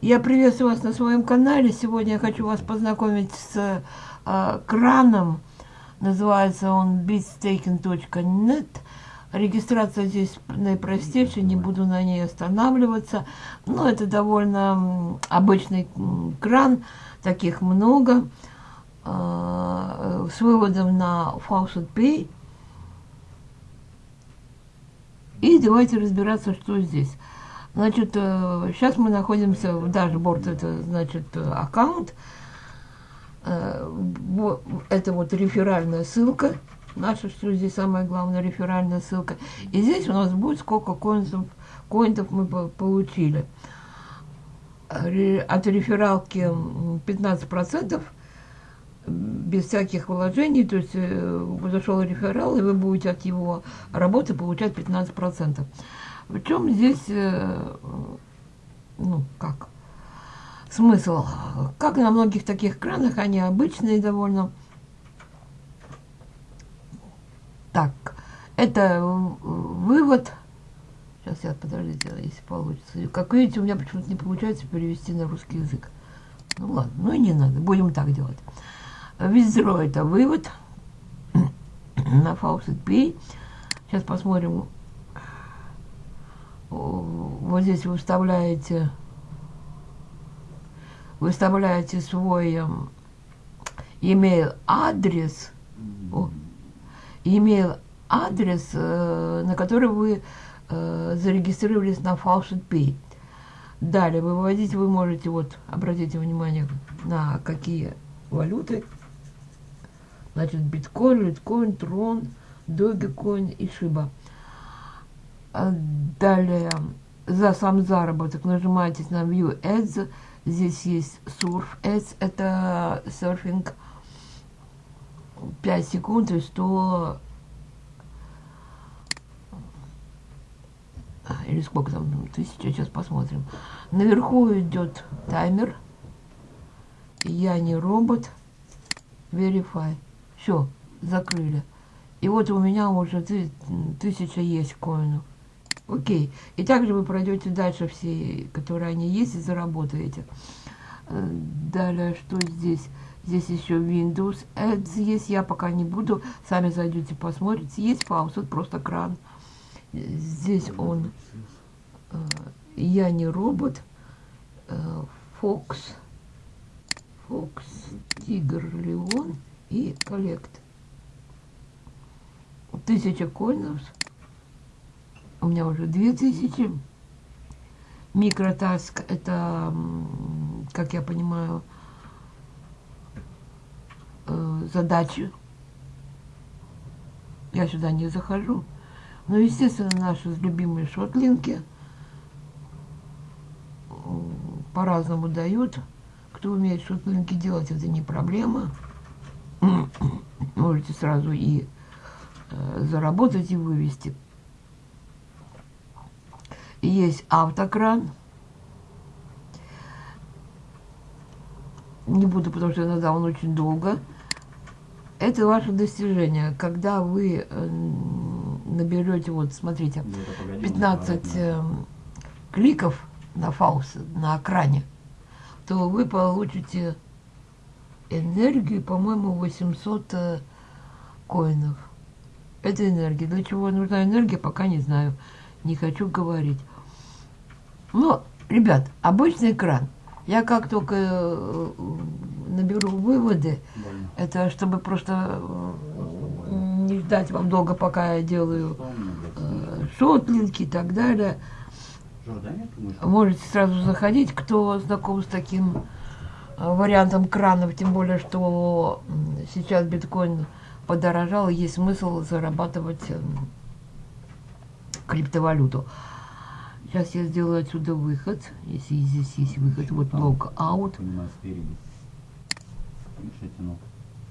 Я приветствую вас на своем канале. Сегодня я хочу вас познакомить с э, краном. Называется он beatstaking.net. Регистрация здесь наипростейшая, не буду на ней останавливаться. Но это довольно обычный кран, таких много. Э, с выводом на Faucet Pay. И давайте разбираться, что здесь. Значит, сейчас э, мы находимся в дашборд, это значит э, аккаунт. Э, это вот реферальная ссылка. Наша, что здесь самая главная реферальная ссылка. И здесь у нас будет сколько коинов, коинов мы получили. От рефералки 15% без всяких вложений, то есть зашел реферал, и вы будете от его работы получать 15%. В чем здесь, э, ну, как, смысл? Как на многих таких кранах, они обычные довольно. Так, это вывод. Сейчас я, подождите, если получится. Как видите, у меня почему-то не получается перевести на русский язык. Ну ладно, ну и не надо, будем так делать. Визро это вывод на Faucet Pay. Сейчас посмотрим, вот здесь вы вставляете, выставляете свой эм, email адрес, email адрес, э, на который вы э, зарегистрировались на Faucet Pay. Далее выводить вы можете, вот, обратите внимание, на какие валюты. Значит, биткоин, литкоин, трон, догикоин и шиба. А далее, за сам заработок нажимаете на View Ads. Здесь есть Surf Ads, это серфинг 5 секунд и 100 или сколько там, тысяча, сейчас посмотрим. Наверху идет таймер. Я не робот. Verify. Все, закрыли. И вот у меня уже тысяча есть коинов. Окей. И также вы пройдете дальше все, которые они есть, и заработаете. Э, далее, что здесь? Здесь еще Windows Ads есть. Я пока не буду. Сами зайдете, посмотрите. Есть фаусет, просто кран. Здесь он. Э, я не робот. Фокс. Фокс, Тигр, Леон и коллект. Тысяча коинов у меня уже 2000. Микротаск – это, как я понимаю, э, задачи. Я сюда не захожу. Но, естественно, наши любимые шотлинки по-разному дают. Кто умеет шотлинки делать, это не проблема. Можете сразу и э, заработать, и вывести есть автокран. Не буду, потому что иногда он очень долго. Это ваше достижение. Когда вы э, наберете, вот смотрите, 15 э, кликов на фаус, на экране, то вы получите энергию, по-моему, 800 э, коинов. Это энергия. Для чего нужна энергия, пока не знаю. Не хочу говорить. Ну, ребят, обычный экран. Я как только э, наберу выводы, Больно. это чтобы просто э, не ждать вам долго, пока я делаю э, шотлинки и так далее. Можете сразу заходить, кто знаком с таким э, вариантом кранов, тем более, что сейчас биткоин подорожал, есть смысл зарабатывать криптовалюту. Сейчас я сделаю отсюда выход. Если здесь есть выход, вот лог аут.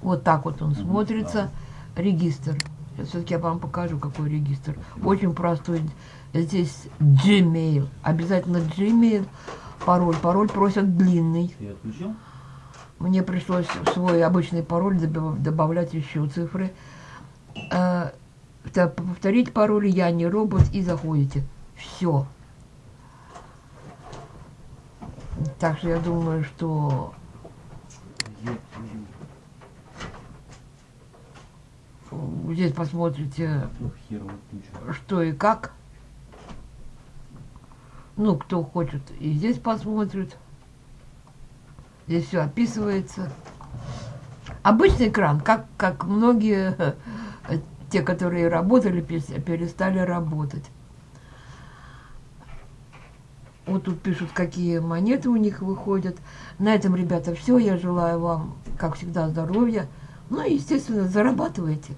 Вот так вот он смотрится. Регистр. Сейчас все-таки я вам покажу, какой регистр. Очень простой. Здесь Gmail. Обязательно Gmail. Пароль. Пароль просят длинный. Мне пришлось свой обычный пароль добавлять еще цифры. Э, повторить пароль, я не робот, и заходите. Все. Так что я думаю, что здесь посмотрите, что и как. Ну, кто хочет, и здесь посмотрит. Здесь все описывается. Обычный экран, как, как многие те, которые работали, перестали работать. Вот тут пишут, какие монеты у них выходят. На этом, ребята, все. Я желаю вам, как всегда, здоровья. Ну и, естественно, зарабатывайте.